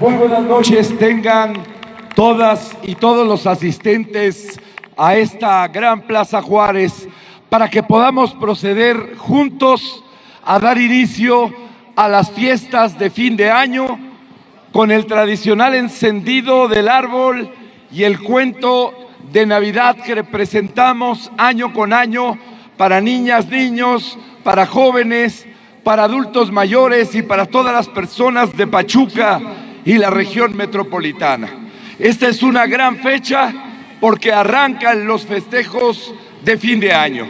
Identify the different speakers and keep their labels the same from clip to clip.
Speaker 1: Muy buenas noches tengan todas y todos los asistentes a esta gran Plaza Juárez para que podamos proceder juntos a dar inicio a las fiestas de fin de año con el tradicional encendido del árbol y el cuento de Navidad que representamos año con año para niñas, niños, para jóvenes, para adultos mayores y para todas las personas de Pachuca y la región metropolitana. Esta es una gran fecha porque arrancan los festejos de fin de año.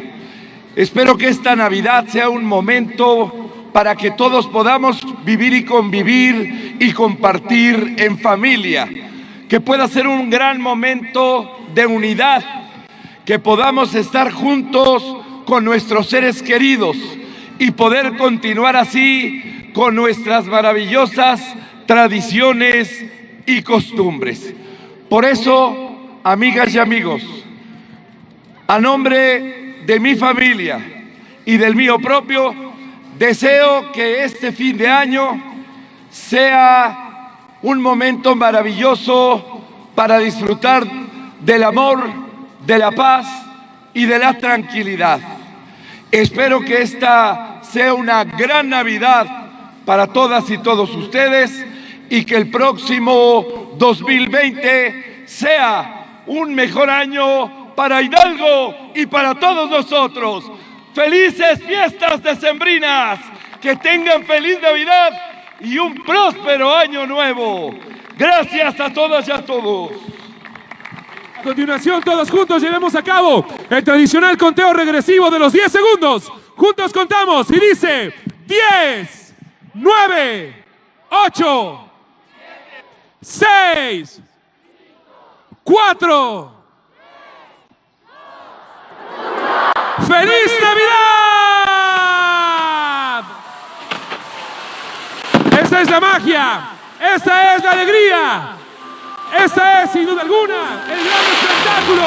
Speaker 1: Espero que esta Navidad sea un momento para que todos podamos vivir y convivir y compartir en familia, que pueda ser un gran momento de unidad, que podamos estar juntos con nuestros seres queridos y poder continuar así con nuestras maravillosas tradiciones y costumbres. Por eso, amigas y amigos, a nombre de mi familia y del mío propio, deseo que este fin de año sea un momento maravilloso para disfrutar del amor, de la paz y de la tranquilidad. Espero que esta sea una gran Navidad para todas y todos ustedes y que el próximo 2020 sea un mejor año para Hidalgo y para todos nosotros. Felices fiestas decembrinas, que tengan feliz Navidad y un próspero año nuevo. Gracias a todas y a todos.
Speaker 2: A continuación, todos juntos llevemos a cabo el tradicional conteo regresivo de los 10 segundos. Juntos contamos y dice 10, 9, 8, 6, 4. ¡Feliz Navidad! Esta es la magia, esta es la alegría, esta es sin duda alguna el gran espectáculo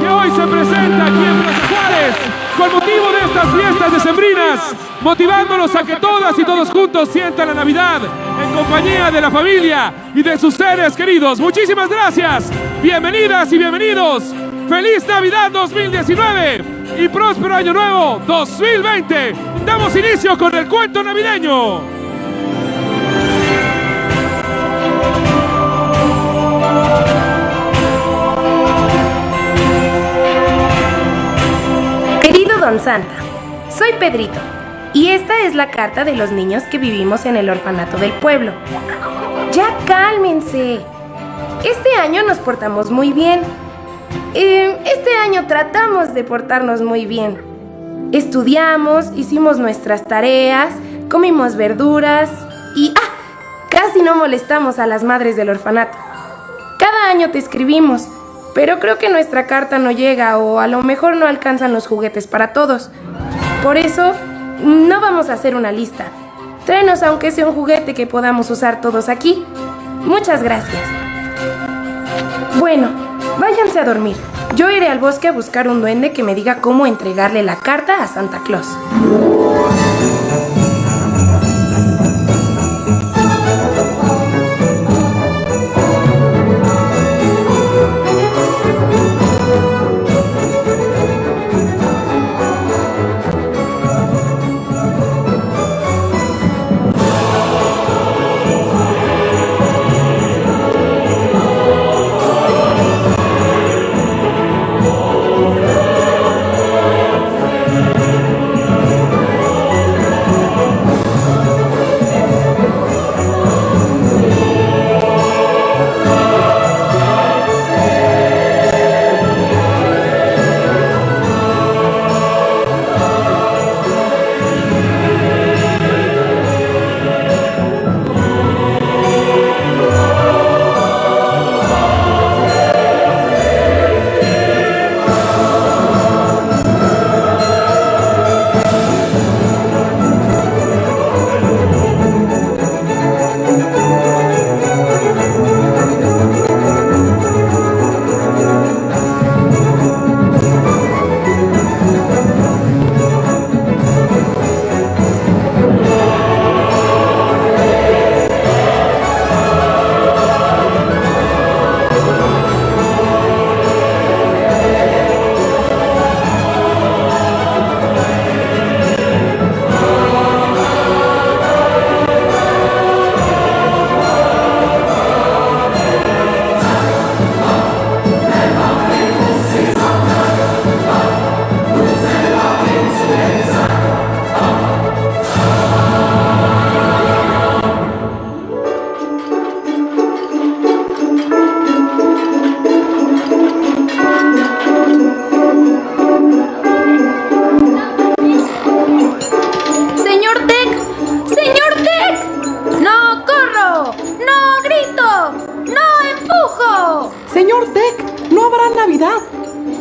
Speaker 2: que hoy se presenta aquí en Plaza Juárez. Con motivo de estas fiestas decembrinas, motivándolos a que todas y todos juntos sientan la Navidad compañía de la familia y de sus seres queridos. Muchísimas gracias, bienvenidas y bienvenidos. ¡Feliz Navidad 2019 y próspero Año Nuevo 2020! Damos inicio con el cuento navideño.
Speaker 3: Querido Don Santa, soy Pedrito y esta es la carta de los niños que vivimos en el orfanato del pueblo. Ya cálmense. Este año nos portamos muy bien. Eh, este año tratamos de portarnos muy bien. Estudiamos, hicimos nuestras tareas, comimos verduras y... ¡Ah! Casi no molestamos a las madres del orfanato. Cada año te escribimos, pero creo que nuestra carta no llega o a lo mejor no alcanzan los juguetes para todos. Por eso, no vamos a hacer una lista. Tráenos aunque sea un juguete que podamos usar todos aquí. Muchas gracias. Bueno, váyanse a dormir. Yo iré al bosque a buscar un duende que me diga cómo entregarle la carta a Santa Claus.
Speaker 4: Señor Tech, no habrá Navidad.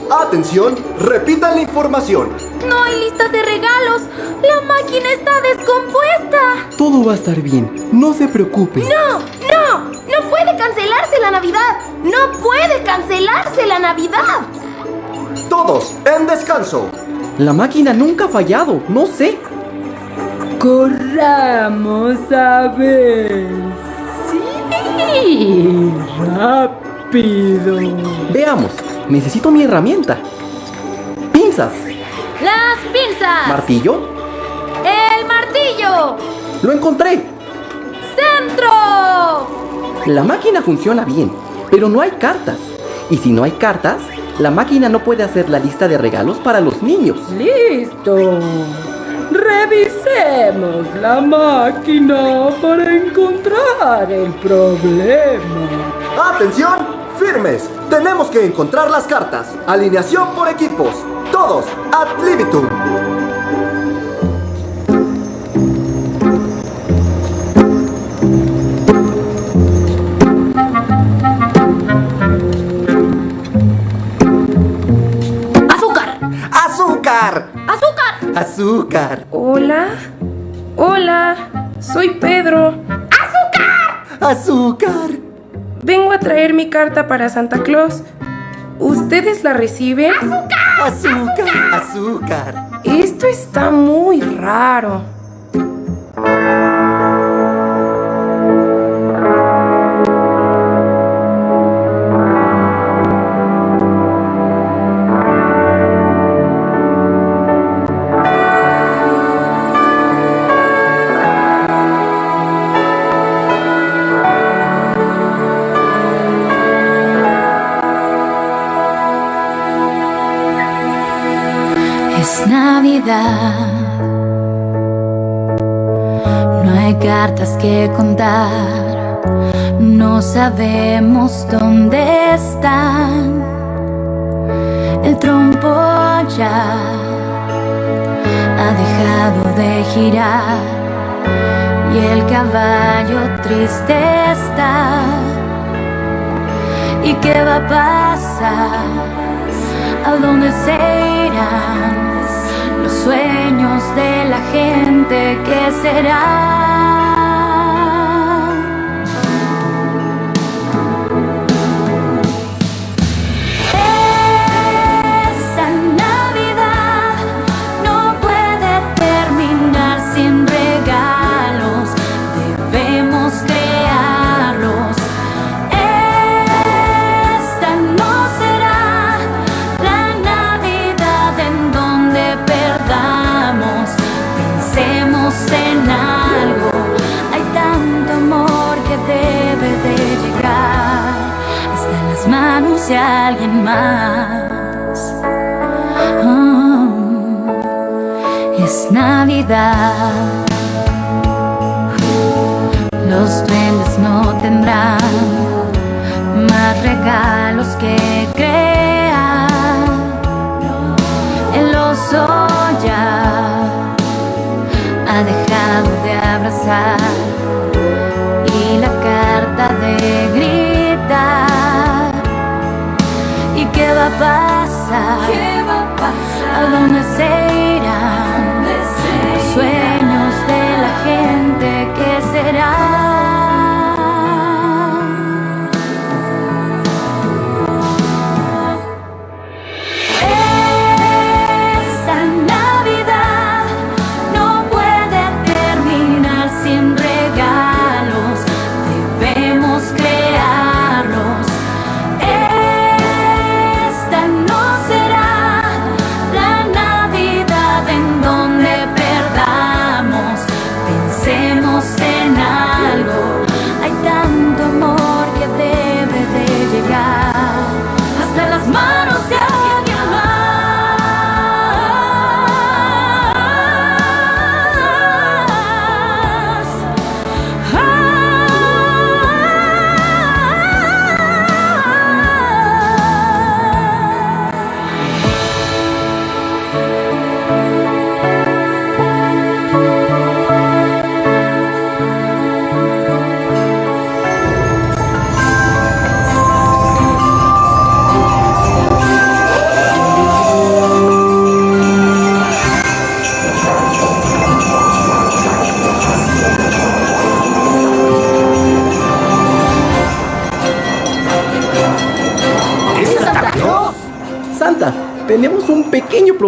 Speaker 5: Atención, repitan la información.
Speaker 6: No hay listas de regalos. La máquina está descompuesta.
Speaker 4: Todo va a estar bien, no se preocupe.
Speaker 6: No, no, no puede cancelarse la Navidad. No puede cancelarse la Navidad.
Speaker 5: Todos, en descanso.
Speaker 4: La máquina nunca ha fallado, no sé.
Speaker 7: Corramos a ver. Sí, rápido.
Speaker 4: Veamos, necesito mi herramienta. Pinzas,
Speaker 6: Las pinzas.
Speaker 4: martillo.
Speaker 6: El martillo.
Speaker 4: Lo encontré.
Speaker 6: Centro.
Speaker 4: La máquina funciona bien, pero no hay cartas. Y si no hay cartas, la máquina no puede hacer la lista de regalos para los niños.
Speaker 7: Listo. Revisemos la máquina para encontrar el problema.
Speaker 5: Atención, firmes. Tenemos que encontrar las cartas. Alineación por equipos. Todos, ad libitum.
Speaker 6: Azúcar.
Speaker 5: ¡Azúcar!
Speaker 6: Azúcar.
Speaker 5: ¡Azúcar!
Speaker 3: Hola. Hola. Soy Pedro.
Speaker 5: ¡Azúcar!
Speaker 3: Vengo a traer mi carta para Santa Claus. ¿Ustedes la reciben?
Speaker 5: ¡Azúcar! ¡Azúcar!
Speaker 3: Esto está muy raro.
Speaker 8: No hay cartas que contar. No sabemos dónde están. El trompo ya ha dejado de girar. Y el caballo triste está. ¿Y qué va a pasar? ¿A dónde se irán los sueños de la gente? ¿Qué será? Alguien dónde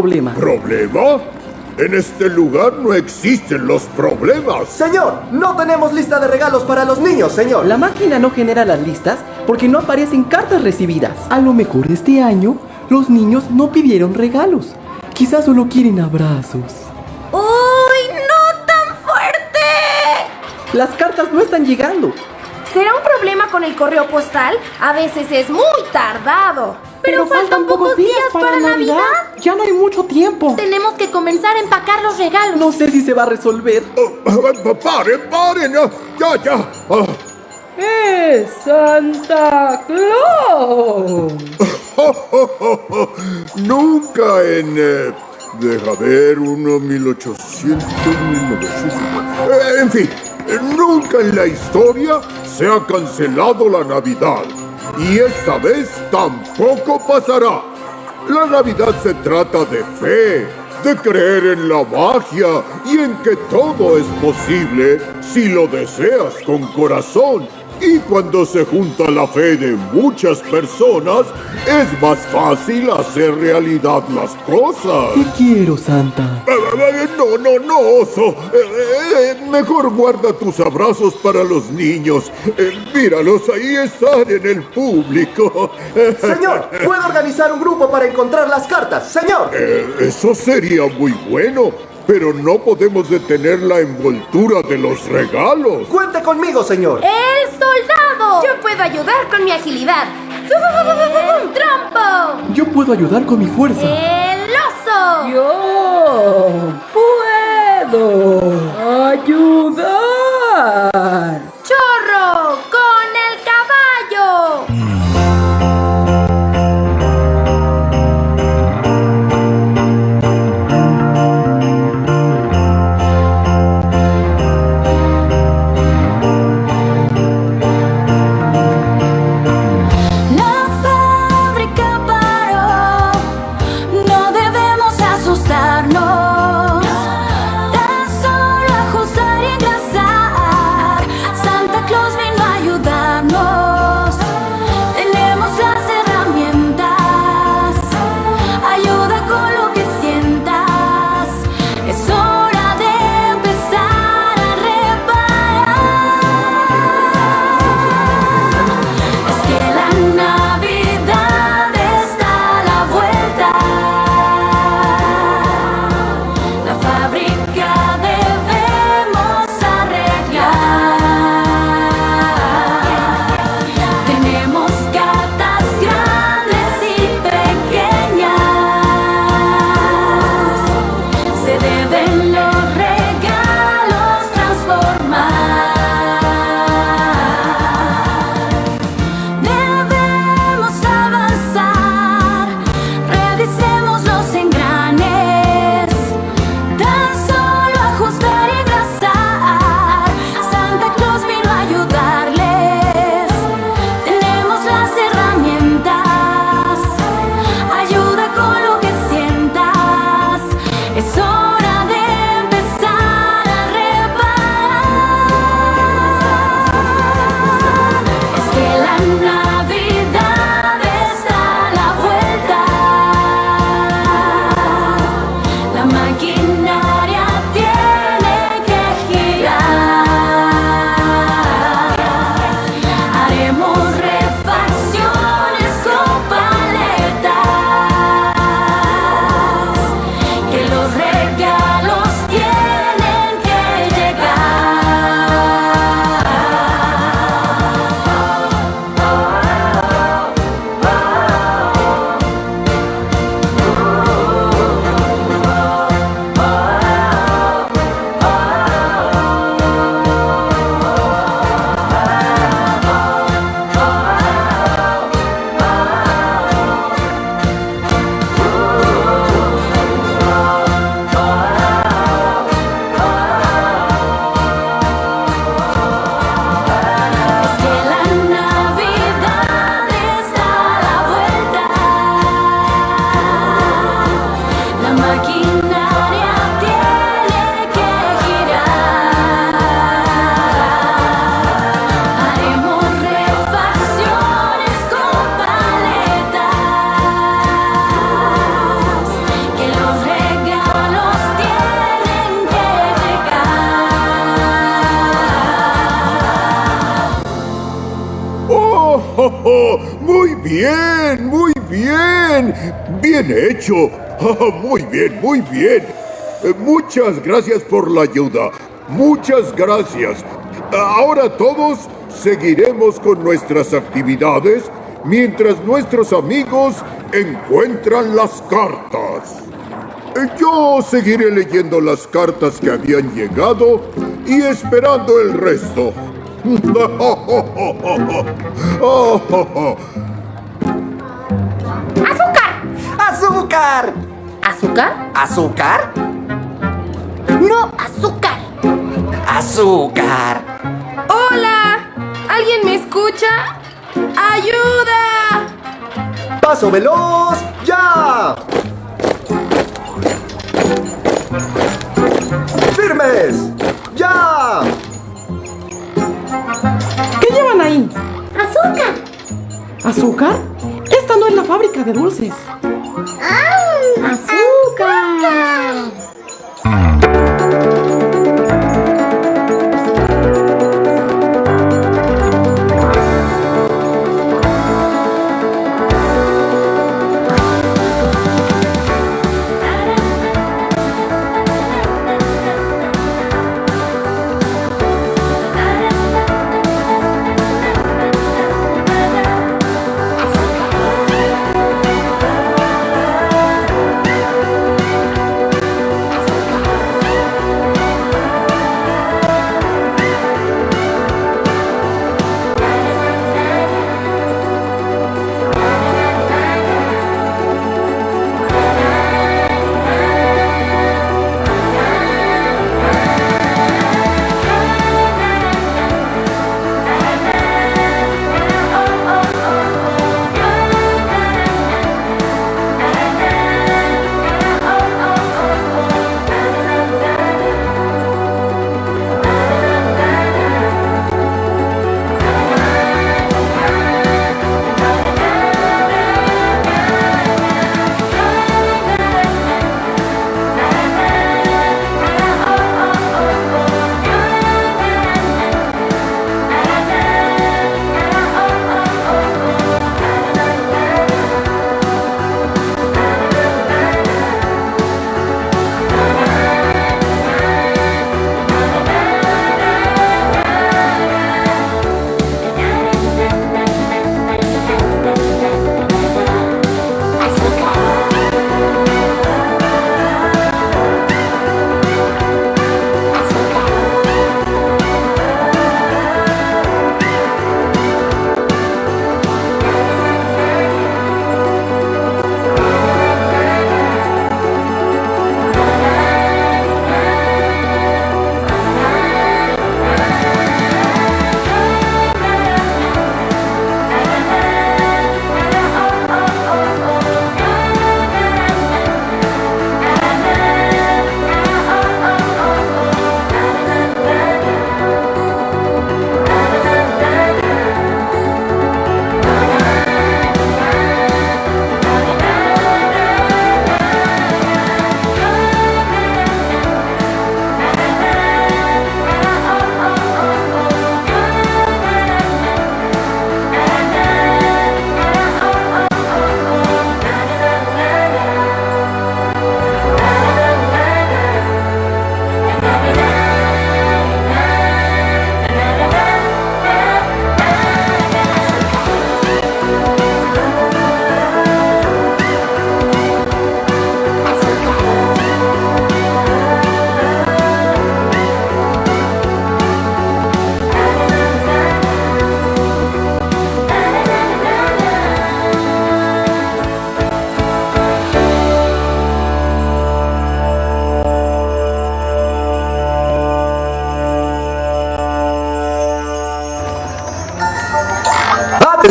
Speaker 4: problema.
Speaker 9: ¿Problema? En este lugar no existen los problemas.
Speaker 5: Señor, no tenemos lista de regalos para los niños, señor.
Speaker 4: La máquina no genera las listas porque no aparecen cartas recibidas. A lo mejor este año los niños no pidieron regalos. Quizás solo quieren abrazos.
Speaker 6: ¡Uy, no tan fuerte!
Speaker 4: Las cartas no están llegando.
Speaker 3: ¿Será un problema con el correo postal? A veces es muy tardado.
Speaker 6: Pero, faltan, pocos días, para, Navidad.
Speaker 4: Ya no hay mucho tiempo.
Speaker 6: Tenemos que comenzar a empacar los regalos.
Speaker 4: No sé si se va a resolver.
Speaker 9: Oh, paren, paren. Ya, ya. Ah,
Speaker 7: ¡Eh, Santa Claus!
Speaker 9: Nunca en... eh, deja ver, uno, 1800, 1900... eh, en fin, nunca en la historia se ha cancelado la Navidad. Y esta vez tampoco pasará. La Navidad se trata de fe, de creer en la magia y en que todo es posible si lo deseas con corazón. Y cuando se junta la fe de muchas personas, es más fácil hacer realidad las cosas.
Speaker 4: Te quiero, Santa.
Speaker 9: Eh, eh, No, no, no, oso. Eh, eh, mejor guarda tus abrazos para los niños. Eh, míralos, ahí están en el público.
Speaker 5: Señor, ¿puedo organizar un grupo para encontrar las cartas? Señor.
Speaker 9: Eh, eso sería muy bueno, pero no podemos detener la envoltura de los regalos.
Speaker 5: Cuente conmigo, señor.
Speaker 6: ¡El soldado!
Speaker 3: Yo puedo ayudar con mi agilidad.
Speaker 6: ¡Un trompo!
Speaker 4: Yo puedo ayudar con mi fuerza.
Speaker 6: ¡El oso!
Speaker 7: Yo puedo ayudar.
Speaker 9: Oh, muy bien, muy bien. Bien hecho. Oh, muy bien, muy bien. Eh, Muchas gracias por la ayuda. Muchas gracias. Ahora todos seguiremos con nuestras actividades mientras nuestros amigos encuentran las cartas. Eh, Yo seguiré leyendo las cartas que habían llegado y esperando el resto.
Speaker 6: ¡Azúcar!
Speaker 10: ¡Azúcar!
Speaker 3: ¿Azúcar?
Speaker 10: ¿Azúcar?
Speaker 6: ¡No, azúcar!
Speaker 10: ¡Azúcar!
Speaker 3: ¡Hola! ¿Alguien me escucha? ¡Ayuda!
Speaker 5: ¡Paso veloz! ¡Ya! ¡Firmes! ¡Ya!
Speaker 4: ¿Qué llevan ahí?
Speaker 6: ¡Azúcar!
Speaker 4: ¿Azúcar? Esta no es la fábrica de dulces.
Speaker 6: ¡Azúcar!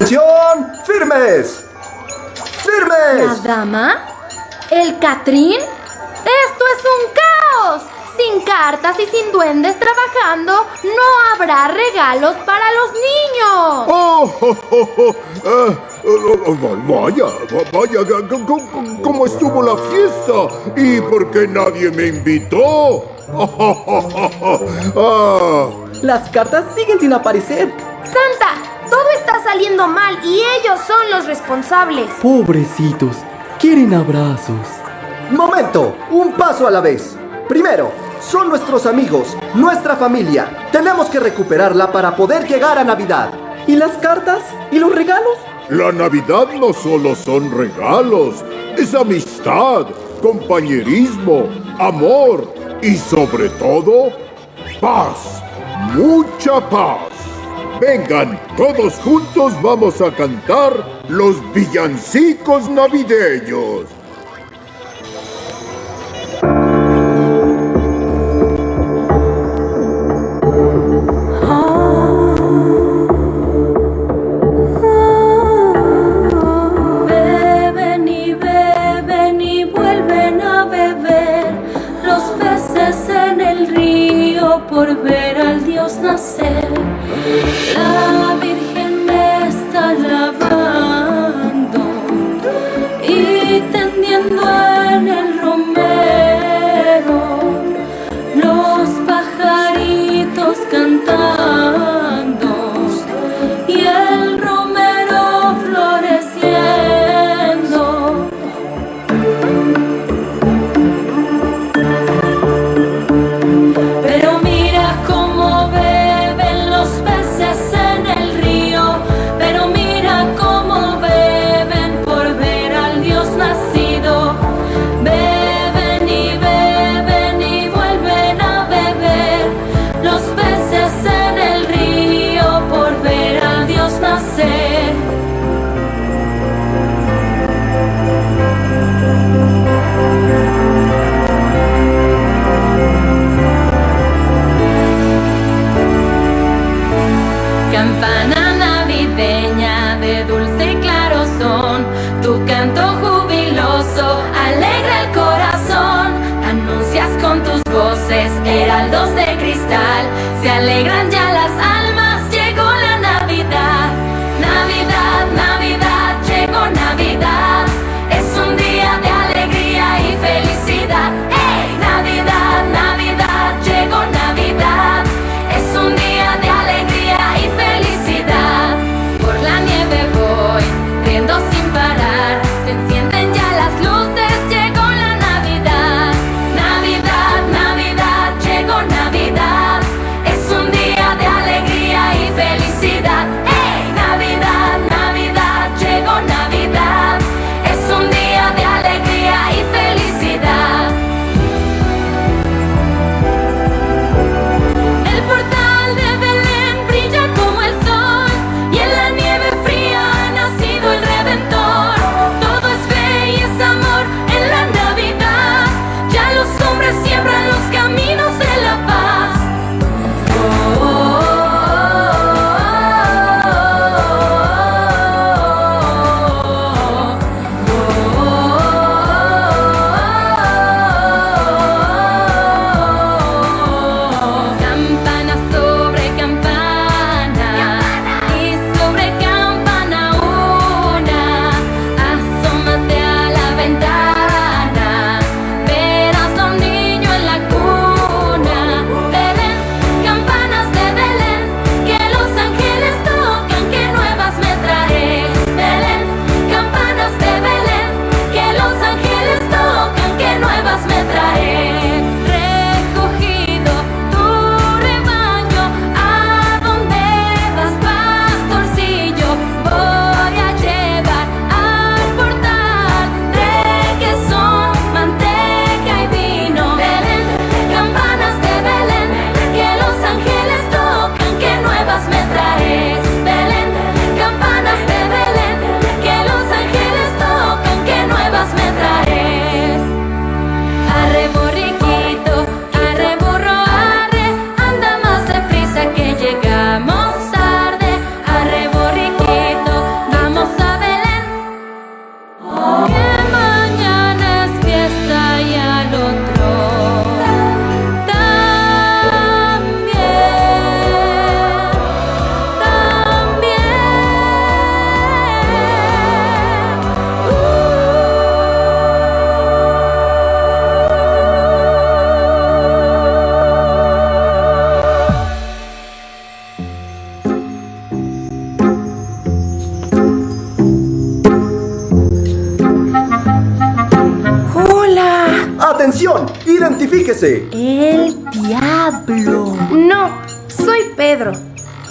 Speaker 5: ¡Atención! ¡Firmes! ¡Firmes!
Speaker 6: ¿La dama? ¿El Catrín? ¡Esto es un caos! Sin cartas y sin duendes trabajando, no habrá regalos para los niños.
Speaker 9: Oh, oh, oh, oh, ah, oh, oh, vaya, vaya, c- ¿cómo estuvo la fiesta? ¿Y por qué nadie me invitó? Ah,
Speaker 4: Las cartas siguen sin aparecer.
Speaker 6: Santa, está saliendo
Speaker 3: mal y ellos son los responsables.
Speaker 4: Pobrecitos, quieren abrazos.
Speaker 5: Momento, un paso a la vez. Primero, son nuestros amigos, nuestra familia. Tenemos que recuperarla para poder llegar a Navidad.
Speaker 4: ¿Y las cartas? ¿Y los regalos?
Speaker 11: La Navidad no solo son regalos, es amistad, compañerismo, amor y sobre todo, paz. Mucha paz. Vengan, todos juntos vamos a cantar los villancicos navideños.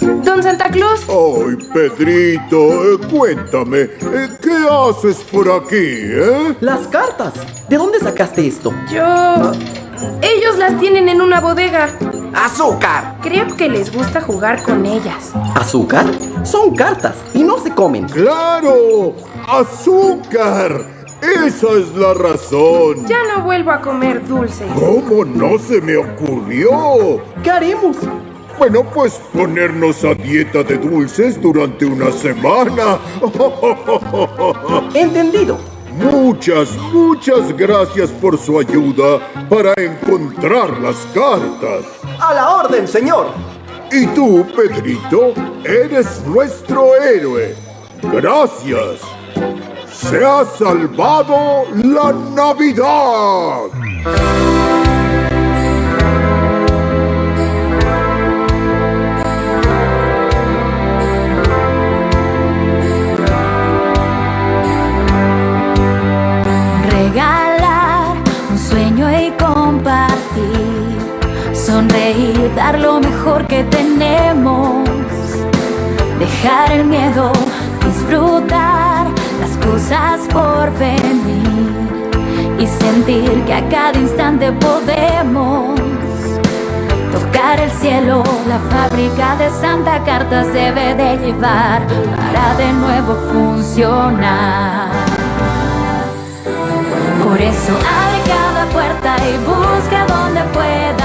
Speaker 3: Don Santa Claus,
Speaker 9: Ay, Pedrito, eh, cuéntame, eh, ¿qué haces por aquí, eh?
Speaker 4: Las cartas. ¿De dónde sacaste esto?
Speaker 3: yo... Ellos las tienen en una bodega.
Speaker 10: ¡Azúcar!
Speaker 3: Creo que les gusta jugar con ellas.
Speaker 4: ¿Azúcar? Son cartas y no se comen.
Speaker 9: ¡Claro! ¡Azúcar! Esa es la razón.
Speaker 3: Ya no vuelvo a comer dulces.
Speaker 9: ¿Cómo no se me ocurrió?
Speaker 4: ¿Qué haremos?
Speaker 9: Bueno, pues ponernos a dieta de dulces durante una semana.
Speaker 4: Entendido.
Speaker 9: Muchas, muchas gracias por su ayuda para encontrar las cartas.
Speaker 5: A la orden, señor.
Speaker 9: Y tú, Pedrito, eres nuestro héroe. Gracias. Se ha salvado la Navidad.
Speaker 8: Y compartir. Sonreír, dar lo mejor que tenemos. Dejar el miedo, disfrutar las cosas por venir. Y sentir que a cada instante podemos tocar el cielo. La fábrica de Santa Cartas debe de llevar para de nuevo funcionar. Por eso puerta y busca donde puedas.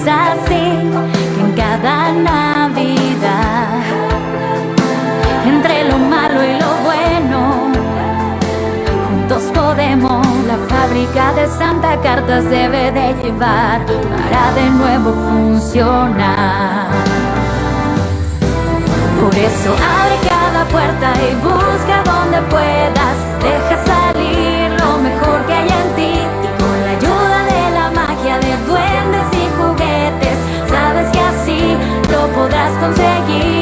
Speaker 8: Es así en cada Navidad, entre lo malo y lo bueno, juntos podemos. La fábrica de Santa Cartas debe de llevar para de nuevo funcionar. Por eso abre cada puerta y busca donde puedas. Podrás conseguir.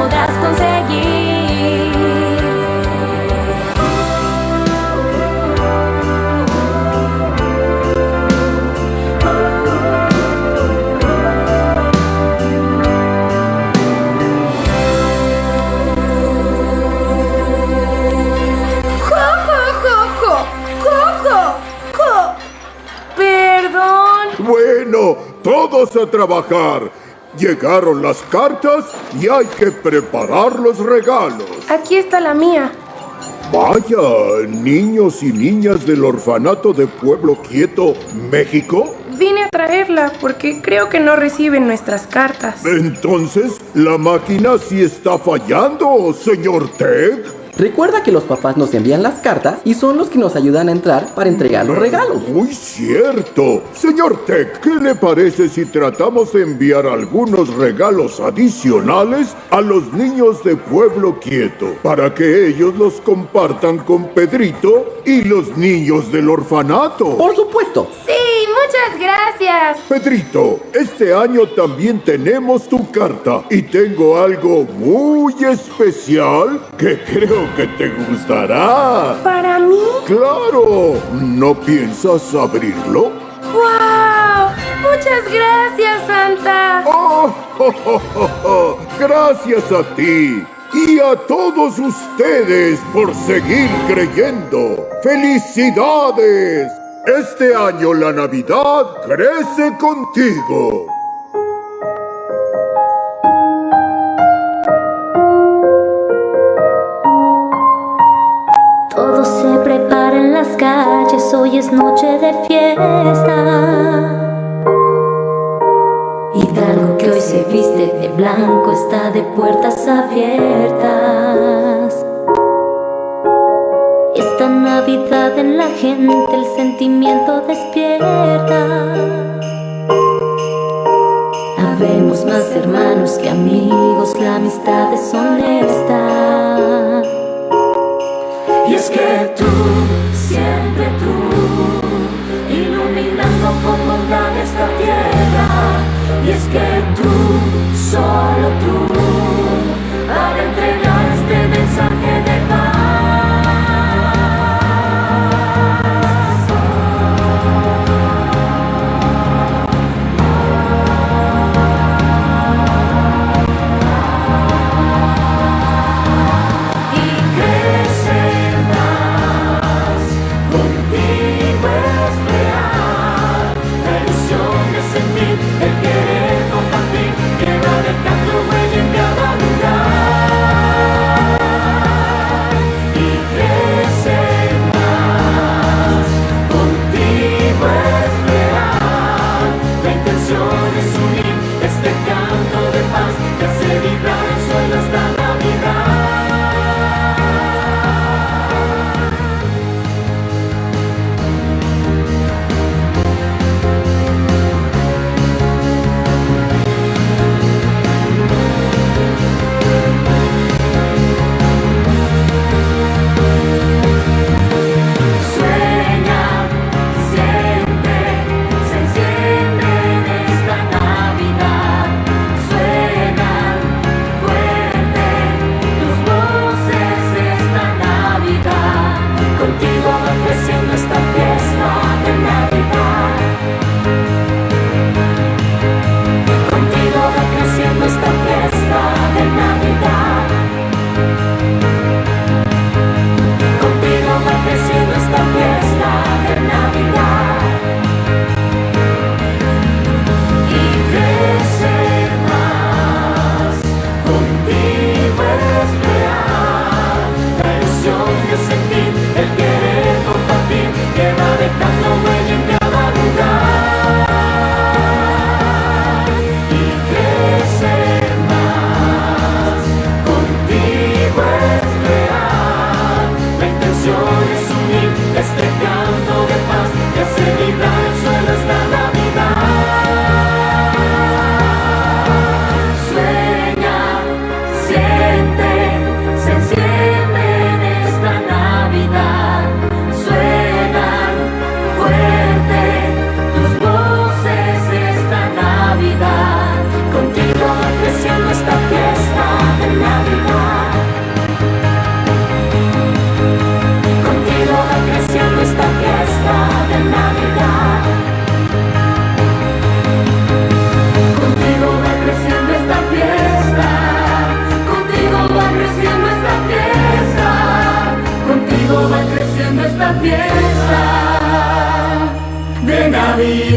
Speaker 8: Podrás conseguir.
Speaker 9: Bueno, todos a trabajar. Llegaron las cartas y hay que preparar los regalos.
Speaker 3: Aquí está la mía.
Speaker 9: Vaya, niños y niñas del orfanato de Pueblo Quieto, México.
Speaker 3: Vine a traerla porque creo que no reciben nuestras cartas.
Speaker 9: Entonces, la máquina sí está fallando, señor Teg.
Speaker 4: Recuerda que los papás nos envían las cartas y son los que nos ayudan a entrar para entregar los regalos.
Speaker 9: Muy cierto. Señor Tech, ¿qué le parece si tratamos de enviar algunos regalos adicionales a los niños de Pueblo Quieto para que ellos los compartan con Pedrito y los niños del orfanato?
Speaker 4: Por supuesto.
Speaker 3: Sí, muchas gracias.
Speaker 9: Pedrito, este año también tenemos tu carta y tengo algo muy especial que creo que te gustará.
Speaker 3: ¿Para mí?
Speaker 9: Claro, ¿no piensas abrirlo?
Speaker 3: ¡Wow! Muchas gracias, Santa.
Speaker 9: ¡Oh! Gracias a ti. Y a todos ustedes por seguir creyendo. ¡Felicidades! Este año la Navidad crece contigo.
Speaker 11: Calles, hoy es noche de fiesta. Hidalgo que hoy se viste de blanco está de puertas abiertas. Esta Navidad en la gente el sentimiento despierta. Habemos más hermanos que amigos, la amistad es honesta. Y es que tú, siempre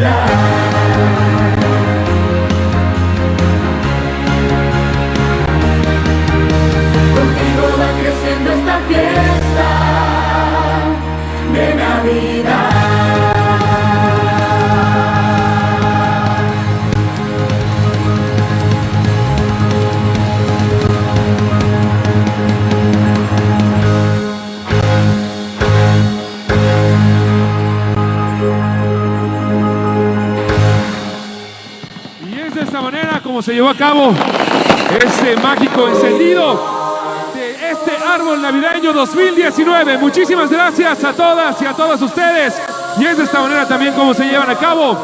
Speaker 11: Navidad.
Speaker 2: Como se llevó a cabo este mágico encendido de este árbol navideño 2019. Muchísimas gracias a todas y a todos ustedes. Y es de esta manera también como se llevan a cabo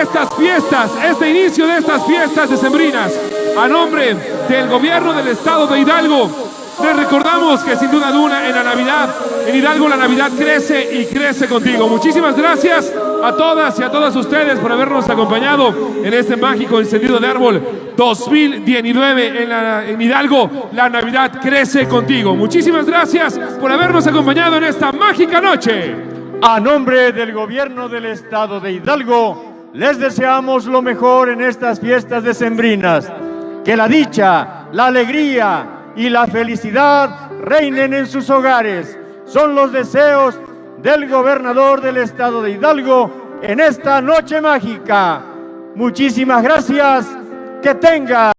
Speaker 2: estas fiestas, este inicio de estas fiestas decembrinas. A nombre del gobierno del estado de Hidalgo Les recordamos que sin duda alguna en la Navidad, en Hidalgo la Navidad crece y crece contigo. Muchísimas gracias a todas y a todos ustedes por habernos acompañado en este mágico encendido de árbol 2019 en, en Hidalgo. La Navidad crece contigo. Muchísimas gracias por habernos acompañado en esta mágica noche.
Speaker 12: A nombre del gobierno del estado de Hidalgo, les deseamos lo mejor en estas fiestas decembrinas. Que la dicha, la alegría y la felicidad reinen en sus hogares. Son los deseos del gobernador del estado de Hidalgo en esta noche mágica. Muchísimas gracias. Que tenga